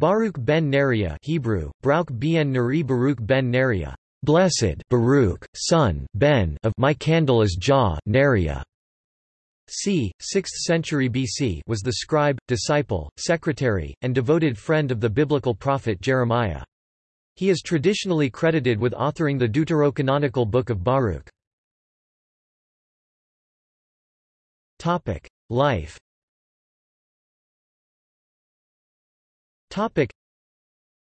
Baruch ben Neriah Hebrew, Brauch ben Neri Baruch ben Neriah, blessed Baruch, son ben of my candle is Jah, Neriah. c. 6th century BC was the scribe, disciple, secretary, and devoted friend of the biblical prophet Jeremiah. He is traditionally credited with authoring the deuterocanonical Book of Baruch. Life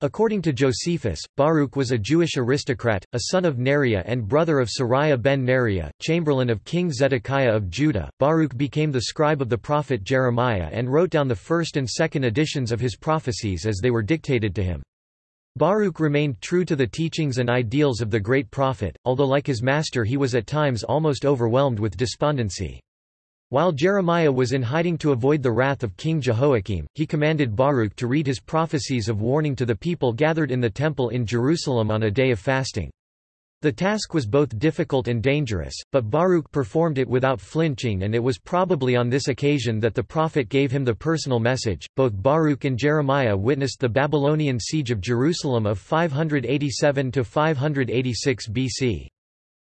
According to Josephus, Baruch was a Jewish aristocrat, a son of Neriah and brother of Seraiah ben Neriah, chamberlain of King Zedekiah of Judah. Baruch became the scribe of the prophet Jeremiah and wrote down the first and second editions of his prophecies as they were dictated to him. Baruch remained true to the teachings and ideals of the great prophet, although like his master he was at times almost overwhelmed with despondency. While Jeremiah was in hiding to avoid the wrath of King Jehoiakim, he commanded Baruch to read his prophecies of warning to the people gathered in the temple in Jerusalem on a day of fasting. The task was both difficult and dangerous, but Baruch performed it without flinching and it was probably on this occasion that the prophet gave him the personal message. Both Baruch and Jeremiah witnessed the Babylonian siege of Jerusalem of 587 to 586 BC.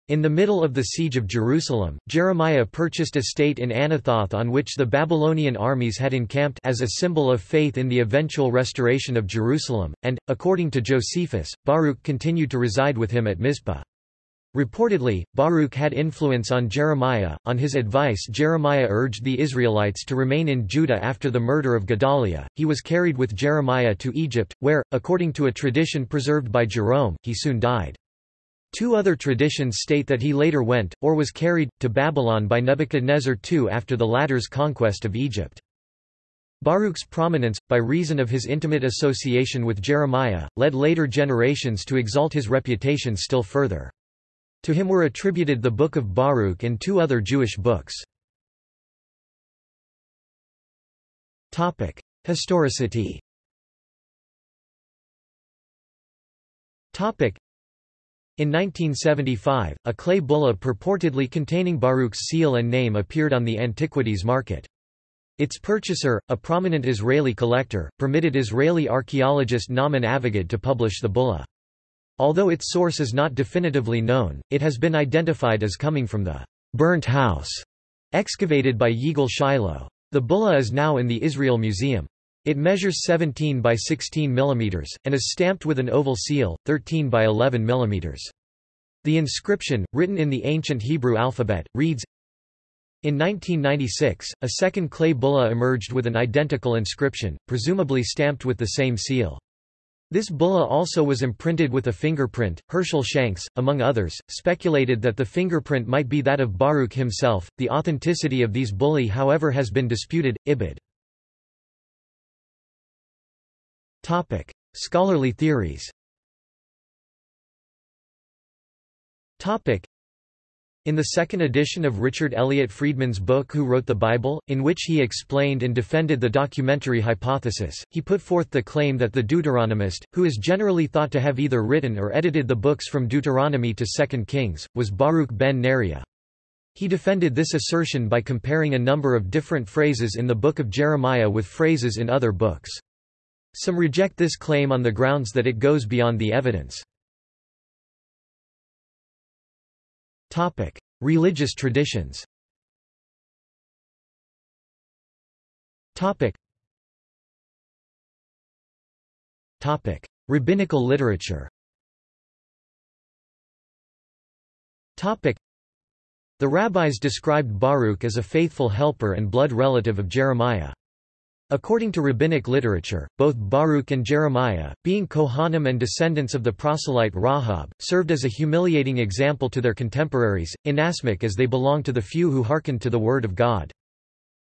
In the middle of the siege of Jerusalem, Jeremiah purchased a state in Anathoth on which the Babylonian armies had encamped as a symbol of faith in the eventual restoration of Jerusalem, and, according to Josephus, Baruch continued to reside with him at Mizpah. Reportedly, Baruch had influence on Jeremiah. On his advice, Jeremiah urged the Israelites to remain in Judah after the murder of Gedaliah. He was carried with Jeremiah to Egypt, where, according to a tradition preserved by Jerome, he soon died. Two other traditions state that he later went, or was carried, to Babylon by Nebuchadnezzar II after the latter's conquest of Egypt. Baruch's prominence, by reason of his intimate association with Jeremiah, led later generations to exalt his reputation still further. To him were attributed the Book of Baruch and two other Jewish books. Historicity in 1975, a clay bulla purportedly containing Baruch's seal and name appeared on the antiquities market. Its purchaser, a prominent Israeli collector, permitted Israeli archaeologist Nahman Avigad to publish the bulla. Although its source is not definitively known, it has been identified as coming from the burnt house excavated by Yigal Shiloh. The bulla is now in the Israel Museum. It measures 17 by 16 mm, and is stamped with an oval seal, 13 by 11 mm. The inscription, written in the ancient Hebrew alphabet, reads, in 1996, a second clay bulla emerged with an identical inscription, presumably stamped with the same seal. This bulla also was imprinted with a fingerprint. Herschel Shanks, among others, speculated that the fingerprint might be that of Baruch himself. The authenticity of these bullae, however, has been disputed. Ibid. Topic: Scholarly theories. Topic: in the second edition of Richard Elliott Friedman's book Who Wrote the Bible, in which he explained and defended the documentary hypothesis, he put forth the claim that the Deuteronomist, who is generally thought to have either written or edited the books from Deuteronomy to Second Kings, was Baruch ben Neriah. He defended this assertion by comparing a number of different phrases in the book of Jeremiah with phrases in other books. Some reject this claim on the grounds that it goes beyond the evidence. Topic: Religious traditions. Topic: Rabbinical literature. Topic: The rabbis described Baruch as a faithful helper and blood relative of Jeremiah. According to rabbinic literature, both Baruch and Jeremiah, being Kohanim and descendants of the proselyte Rahab, served as a humiliating example to their contemporaries, inasmuch as they belonged to the few who hearkened to the word of God.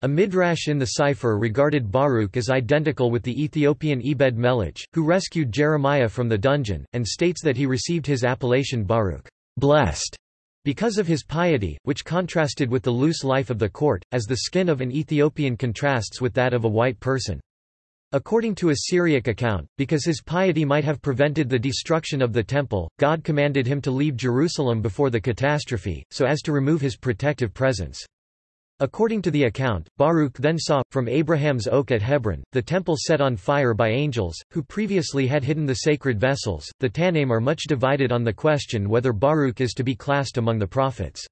A midrash in the Sifre regarded Baruch as identical with the Ethiopian Ebed Melech, who rescued Jeremiah from the dungeon, and states that he received his appellation Baruch, blessed, because of his piety, which contrasted with the loose life of the court, as the skin of an Ethiopian contrasts with that of a white person. According to a Syriac account, because his piety might have prevented the destruction of the temple, God commanded him to leave Jerusalem before the catastrophe, so as to remove his protective presence. According to the account, Baruch then saw, from Abraham's oak at Hebron, the temple set on fire by angels, who previously had hidden the sacred vessels. The Tannaim are much divided on the question whether Baruch is to be classed among the prophets.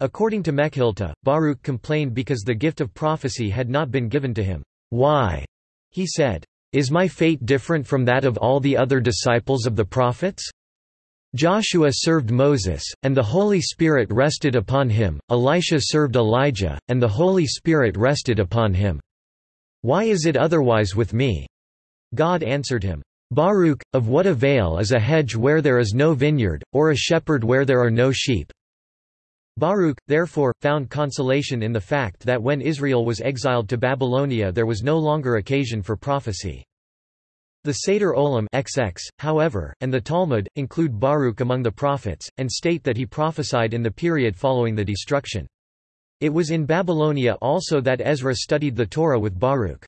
According to Mechilta, Baruch complained because the gift of prophecy had not been given to him. Why? He said, Is my fate different from that of all the other disciples of the prophets? Joshua served Moses, and the Holy Spirit rested upon him, Elisha served Elijah, and the Holy Spirit rested upon him. Why is it otherwise with me? God answered him, Baruch, of what avail is a hedge where there is no vineyard, or a shepherd where there are no sheep? Baruch, therefore, found consolation in the fact that when Israel was exiled to Babylonia there was no longer occasion for prophecy. The Seder Olam XX, however, and the Talmud, include Baruch among the prophets, and state that he prophesied in the period following the destruction. It was in Babylonia also that Ezra studied the Torah with Baruch.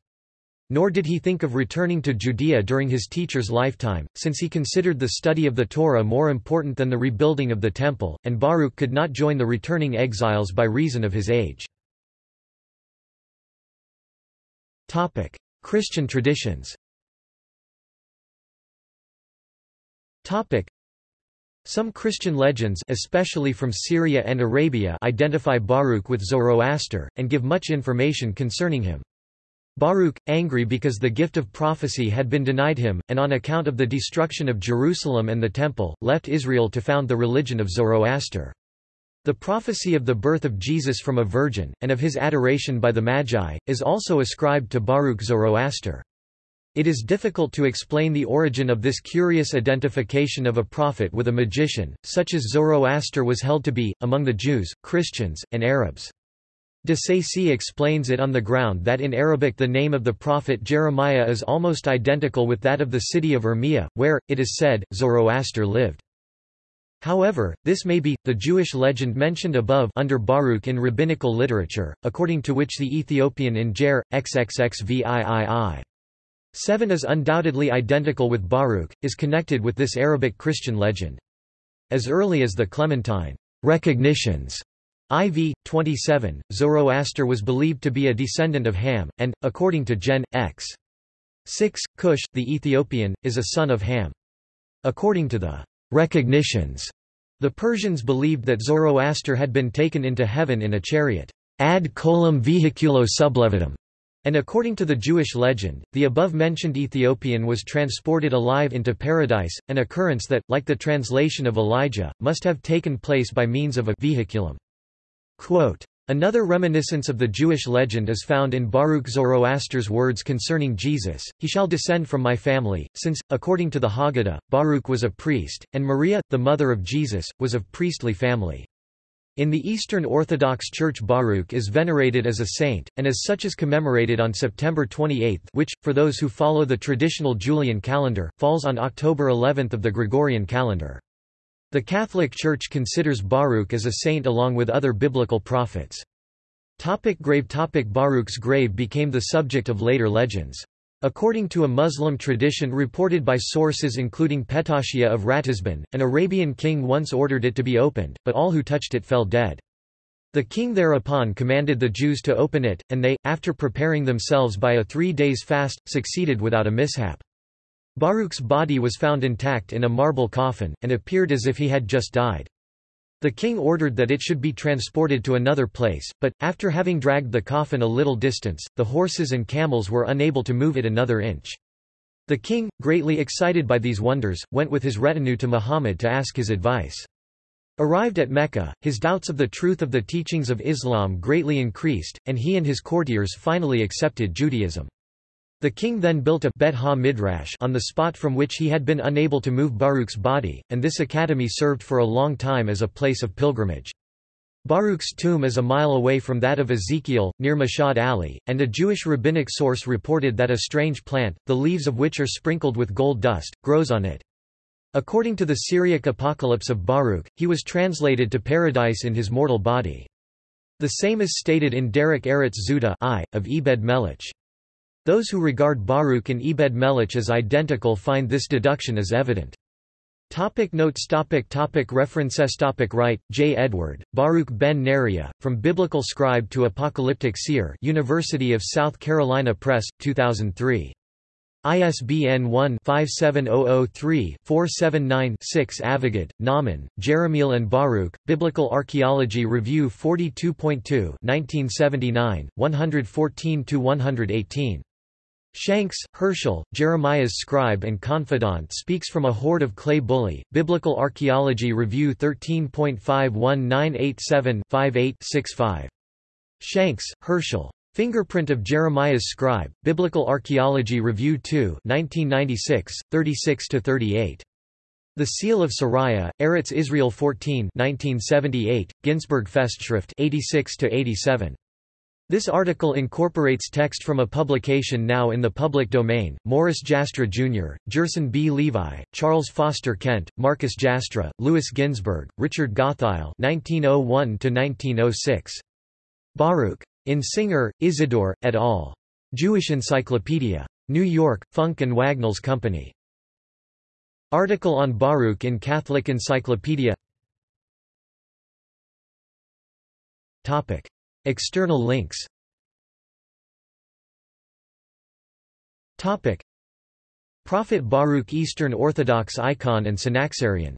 Nor did he think of returning to Judea during his teacher's lifetime, since he considered the study of the Torah more important than the rebuilding of the Temple, and Baruch could not join the returning exiles by reason of his age. Christian traditions Some Christian legends especially from Syria and Arabia identify Baruch with Zoroaster, and give much information concerning him. Baruch, angry because the gift of prophecy had been denied him, and on account of the destruction of Jerusalem and the Temple, left Israel to found the religion of Zoroaster. The prophecy of the birth of Jesus from a virgin, and of his adoration by the Magi, is also ascribed to Baruch Zoroaster. It is difficult to explain the origin of this curious identification of a prophet with a magician, such as Zoroaster was held to be, among the Jews, Christians, and Arabs. De Sacy explains it on the ground that in Arabic the name of the prophet Jeremiah is almost identical with that of the city of Urmia, where, it is said, Zoroaster lived. However, this may be, the Jewish legend mentioned above under Baruch in rabbinical literature, according to which the Ethiopian in Jer, XXXVIII. 7 is undoubtedly identical with Baruch, is connected with this Arabic Christian legend. As early as the Clementine recognitions IV 27, Zoroaster was believed to be a descendant of Ham, and, according to Gen. X. 6, Cush, the Ethiopian, is a son of Ham. According to the recognitions, the Persians believed that Zoroaster had been taken into heaven in a chariot ad coelum vehiculo sublevatum, and according to the Jewish legend, the above-mentioned Ethiopian was transported alive into paradise, an occurrence that, like the translation of Elijah, must have taken place by means of a vehiculum. Quote, Another reminiscence of the Jewish legend is found in Baruch Zoroaster's words concerning Jesus, He shall descend from my family, since, according to the Haggadah, Baruch was a priest, and Maria, the mother of Jesus, was of priestly family. In the Eastern Orthodox Church Baruch is venerated as a saint, and as such is commemorated on September 28 which, for those who follow the traditional Julian calendar, falls on October 11 of the Gregorian calendar. The Catholic Church considers Baruch as a saint along with other biblical prophets. Topic grave Topic Baruch's grave became the subject of later legends. According to a Muslim tradition reported by sources including Petachiah of Ratisbon, an Arabian king once ordered it to be opened, but all who touched it fell dead. The king thereupon commanded the Jews to open it, and they, after preparing themselves by a three days fast, succeeded without a mishap. Baruch's body was found intact in a marble coffin, and appeared as if he had just died. The king ordered that it should be transported to another place, but, after having dragged the coffin a little distance, the horses and camels were unable to move it another inch. The king, greatly excited by these wonders, went with his retinue to Muhammad to ask his advice. Arrived at Mecca, his doubts of the truth of the teachings of Islam greatly increased, and he and his courtiers finally accepted Judaism. The king then built a Bet ha-Midrash on the spot from which he had been unable to move Baruch's body, and this academy served for a long time as a place of pilgrimage. Baruch's tomb is a mile away from that of Ezekiel, near Mashhad Ali, and a Jewish rabbinic source reported that a strange plant, the leaves of which are sprinkled with gold dust, grows on it. According to the Syriac apocalypse of Baruch, he was translated to paradise in his mortal body. The same is stated in Derek Eretz Zuta I, of Ebed Melech. Those who regard Baruch and Ebed Melech as identical find this deduction as evident. Topic notes topic topic References topic Wright, J. Edward, Baruch ben Neriah, From Biblical Scribe to Apocalyptic Seer University of South Carolina Press, 2003. ISBN 1-57003-479-6 Avigad, Nahman, Jerahmeel and Baruch, Biblical Archaeology Review 42.2 1979, 114–118. Shanks, Herschel, Jeremiah's scribe and confidant speaks from a hoard of clay bullae, Biblical Archaeology Review 13.51987-58-65. Shanks, Herschel. Fingerprint of Jeremiah's Scribe, Biblical Archaeology Review 2 1996, 36–38. The Seal of Seraiah, Eretz Israel 14 1978, Ginsburg Festschrift 86–87. This article incorporates text from a publication now in the public domain, Morris Jastrow Jr., Gerson B. Levi, Charles Foster Kent, Marcus Jastrow, Louis Ginzberg, Richard Gottheil 1901–1906. Baruch. In Singer, Isidore, et al. Jewish Encyclopedia. New York, Funk and Wagnalls Company. Article on Baruch in Catholic Encyclopedia External links. Prophet Baruch Eastern Orthodox icon and Synaxarion